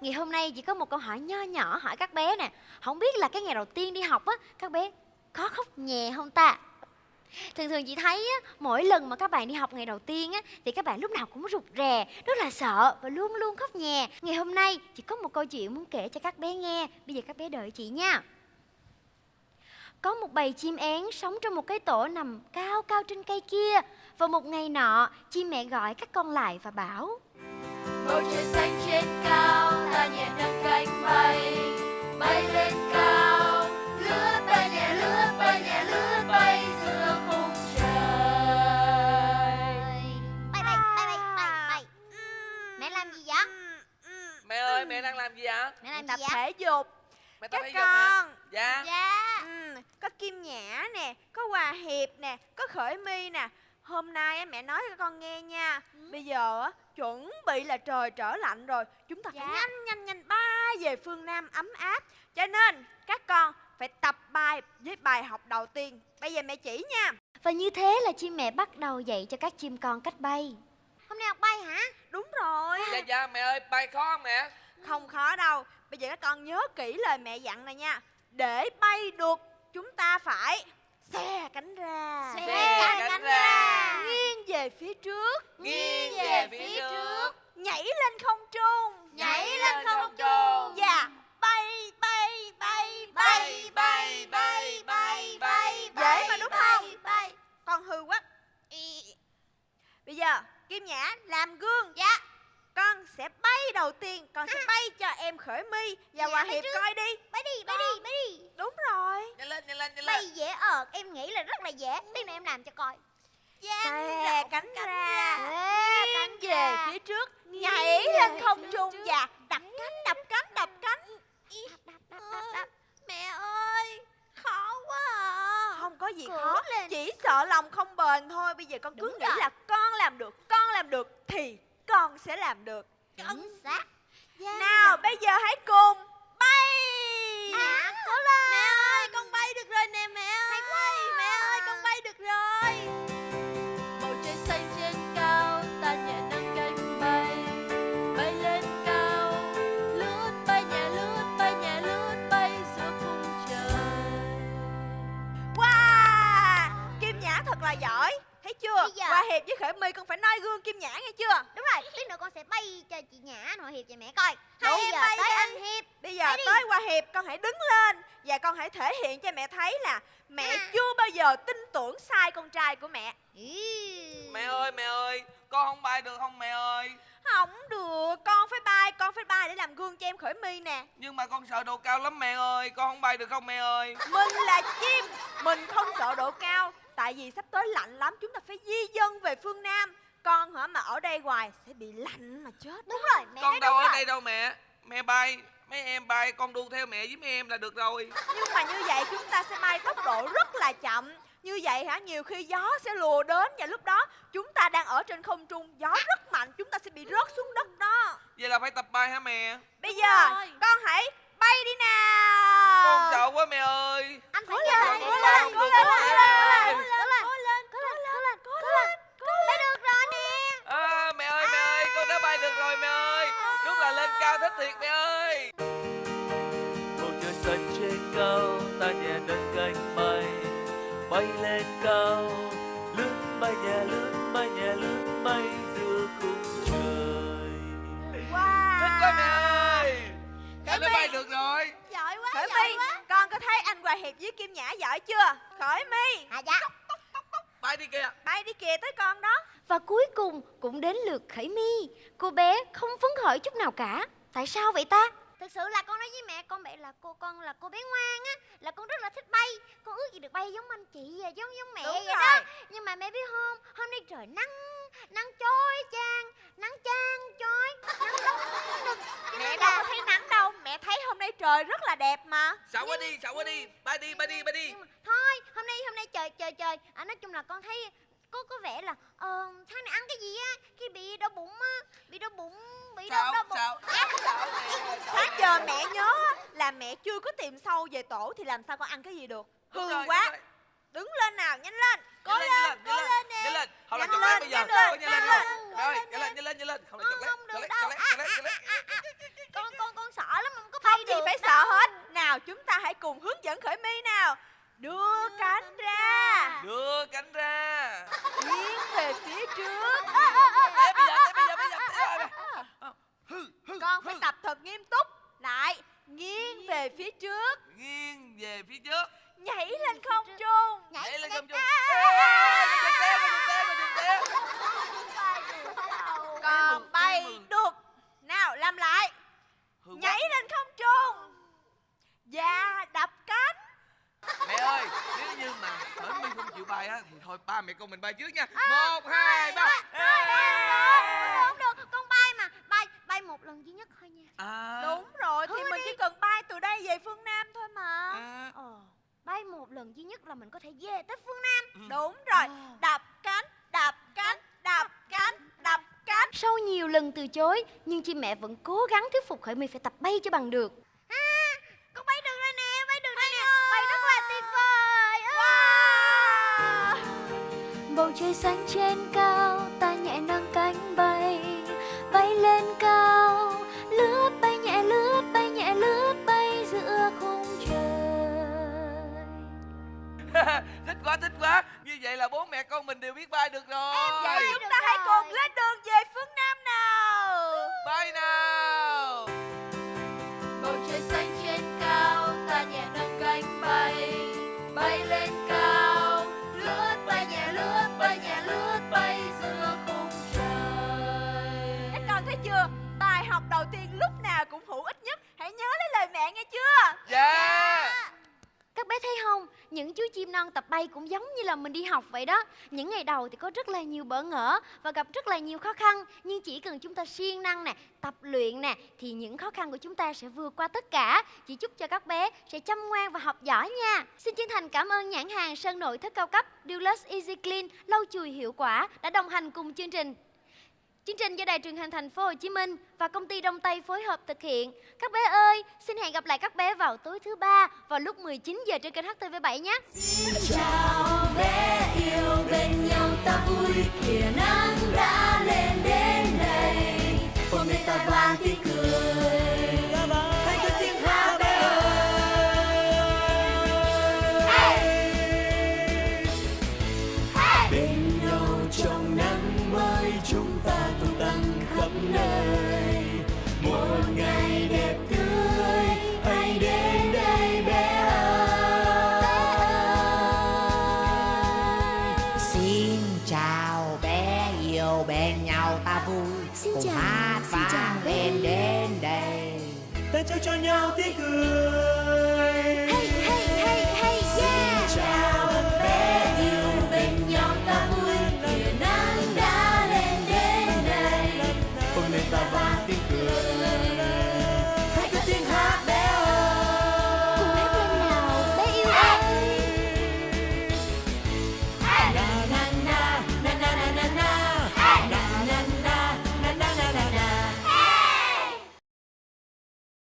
ngày hôm nay chỉ có một câu hỏi nho nhỏ hỏi các bé nè. Không biết là cái ngày đầu tiên đi học á Các bé có khóc nhẹ không ta? Thường thường chị thấy á, mỗi lần mà các bạn đi học ngày đầu tiên á Thì các bạn lúc nào cũng rụt rè, rất là sợ và luôn luôn khóc nhè. Ngày hôm nay chị có một câu chuyện muốn kể cho các bé nghe. Bây giờ các bé đợi chị nha. Có một bầy chim én sống trong một cái tổ nằm cao cao trên cây kia Và một ngày nọ, chim mẹ gọi các con lại và bảo bầu trời xanh trên cao ta nhẹ nâng cánh bay bay lên cao lướt bay nhẹ lướt bay nhẹ lướt bay giữa khung trời Bay bay, bay bay, bay bay Mẹ làm gì vậy? Mẹ ơi, mẹ đang làm gì ạ? Mẹ làm tập gì vậy? thể dục Mẹ tập các thể dục hả? con Dạ Dạ ừ, có kim nhã nè có hòa hiệp nè có khởi mi nè hôm nay á, mẹ nói cho con nghe nha. Bây giờ á, chuẩn bị là trời trở lạnh rồi. Chúng ta phải Dạ. nhanh nhanh nhanh bay về phương nam ấm áp. Cho nên các con phải tập bài với bài học đầu tiên. Bây giờ mẹ chỉ nha. Và như thế là chim mẹ bắt đầu dạy cho các chim con cách bay. Hôm nay học bay hả? đúng rồi. Dạ dạ mẹ ơi, bay khó không mẹ? không khó đâu. Bây giờ các con nhớ kỹ lời mẹ dặn này nha. Để bay được chúng ta phải xe cánh ra Xe cánh ra. nghiêng về phía trước Nghiêng về phía trước nhảy lên không trung Nhảy lên không trung và bay bay bay Bay bay bay bay bay dễ mà đúng không Bay con hư quá bây giờ kim nhã làm gương Dạ con sẽ bay đầu tiên con sẽ bay cho em khởi my và Dạ, hòa bay hiệp trước. coi đi. Bay đi, bay đi, bay đi. Đúng rồi. Nhanh lên, nhanh lên, nhanh Bay lên. dễ ợt, em nghĩ là rất là dễ. Tí nữa em làm cho coi. Xe cánh ra. nghiêng cánh về ra. phía trước. Nhảy về lên không trung và đập cánh đập cánh đập cánh. Đập, đập, đập, đập. mẹ ơi khó quá à. Không có gì Cố khó. lên. chỉ sợ lòng không bền thôi. Bây giờ con cứ Đúng nghĩ rồi. là con làm được con làm được thì con sẽ làm được. Chính xác. Nào bây giờ hãy cùng hiệp với khởi my con phải noi gương kim nhã nghe chưa? Đúng rồi, tí nữa con sẽ bay cho chị Nhã, nội Hiệp và mẹ coi. Đúng, Bây giờ bay tới đi. anh Hiệp. Bây giờ Bay đi. tới Hòa Hiệp con hãy đứng lên. Và con hãy thể hiện cho mẹ thấy là Mẹ À. chưa bao giờ tin tưởng sai con trai của mẹ. Ý. Mẹ ơi, mẹ ơi Con không bay được không mẹ ơi? Không được, con phải bay, con phải bay để làm gương cho em khởi mi nè. Nhưng mà con sợ độ cao lắm mẹ ơi Con không bay được không mẹ ơi? Mình là chim, mình không sợ độ cao Tại vì sắp tới lạnh lắm, chúng ta phải di dân về phương Nam. Con hả mà ở đây hoài sẽ bị lạnh mà chết. Đúng rồi, mẹ nói Con đâu đúng ở rồi. đây đâu mẹ. Mẹ bay Mấy em bay con đu theo mẹ với mấy em là được rồi. Nhưng mà như vậy chúng ta sẽ bay tốc độ rất là chậm. Như vậy hả, nhiều khi gió sẽ lùa đến Và lúc đó chúng ta đang ở trên không trung Gió rất mạnh, chúng ta sẽ bị rớt xuống đất đó. Vậy là phải tập bay hả mẹ? Bây giờ rồi. con hãy bay đi nào. Con sợ quá mẹ ơi. Anh phải Cố lên, cố lên, cố lên, cố lên, Cố lên, cố lên, cố lên, cố lên, cố lên Bay được rồi nè. À, Mẹ ơi mẹ ơi con đã bay được rồi mẹ ơi. Đúng là lên cao thích thiệt mẹ ơi. Bầu trời xanh trên cao ta nhẹ nâng cánh bay. Bay lên cao lướt bay nhẹ lướt bay nhẹ lướt bay. Giữa Bay được rồi? Giỏi quá, Khởi My, con có thấy anh Hòa Hiệp với Kim Nhã giỏi chưa? Khởi My, À dạ. Bay đi kìa. Bay đi kìa tới con đó. Và cuối cùng cũng đến lượt Khởi My Cô bé không phấn khởi chút nào cả. Tại sao vậy ta? Thực sự là con nói với mẹ con mẹ là cô con là cô bé ngoan á Là con rất là thích bay. Con ước gì được bay giống anh chị à, giống giống mẹ Đúng vậy rồi. đó Nhưng mà mẹ biết không Hôm nay trời nắng Nắng chói chang chói Nắng nóng nực Cho Mẹ nên đâu là- có thấy nắng đâu Mẹ thấy hôm nay trời rất là đẹp mà. Sợ quá đi, sợ quá đi. Bay đi, bay đi, bay đi. Mà thôi hôm nay hôm nay trời trời trời. À, nói chung là con thấy có có vẻ là ờ tháng này ăn cái gì á? Khi bị đau bụng á bị đau bụng bị đau đau bụng. sợ Sợ mẹ Sáng giờ mẹ nhớ là mẹ chưa có tìm sâu về tổ Thì làm sao con ăn cái gì được? Hư quá. rồi. Đứng lên nào, nhanh lên. Nhanh lên, nhanh lên, nhanh lên. Không là chọc lên, lát bây giờ. nhanh lên, nhanh lên nhanh lên, nhanh lên, nhanh lên Không là chọc Không chọc đâu. chọc lát, chọc lát, đưa cánh ra. Đưa cánh ra. Nghiêng về phía trước. Bây giờ, bây giờ, bây giờ, con phải tập thật nghiêm túc. Lại nghiêng về phía trước. Nghiêng về phía trước. Nhảy lên không trung. Nhảy lên không trung. Còn bay được nào làm lại. Nhảy lên không trung và đập cánh Mẹ ơi, nếu như mà Khởi My không chịu bay á? Thì thôi ba mẹ con mình bay trước nha. Một, hai, ba. Không được, con bay mà. Bay, bay một lần duy nhất thôi nha. À, đúng rồi thì Thôi mình đi. chỉ cần bay từ đây về phương nam thôi mà. À, Ờ, bay một lần duy nhất là mình có thể về tới phương Nam. Ừ. đúng rồi. Ờ. đập cánh đập cánh đập cánh đập cánh. Sau nhiều lần từ chối Nhưng chị mẹ vẫn cố gắng thuyết phục Khởi My phải tập bay cho bằng được trời xanh trên cao Ta nhẹ nâng cánh bay Bay lên cao. Lướt bay nhẹ lướt bay nhẹ lướt bay giữa khung trời. Thích quá, thích quá. Như vậy là bố mẹ con mình đều biết bay được rồi. Vậy Bay chúng ta hãy rồi. cùng lên đường về phương nam nào. Bay nào? Bầu trời xanh bay cũng giống như là mình đi học vậy đó. Những ngày đầu thì có rất là nhiều bỡ ngỡ và gặp rất là nhiều khó khăn. Nhưng chỉ cần chúng ta siêng năng nè, tập luyện nè Thì những khó khăn của chúng ta sẽ vượt qua tất cả. Chỉ chúc cho các bé sẽ chăm ngoan và học giỏi nha. Xin chân thành cảm ơn nhãn hàng sơn nội thất cao cấp Dulux Easy Clean lâu chùi hiệu quả đã đồng hành cùng chương trình. Chương trình do Đài truyền hình thành phố Hồ Chí Minh và công ty Đông Tây phối hợp thực hiện. Các bé ơi, xin hẹn gặp lại các bé vào tối thứ ba vào lúc 19 giờ trên kênh HTV7 nhé. chào bé yêu bên nhau ta vui kìa nắng đã nơi. Một ngày đẹp tươi hãy đến đây bé ơi. Xin chào bé yêu bên nhau ta vui. Xin Cùng chào, hát lên yêu. đến đây. Ta trao cho nhau tiếng cười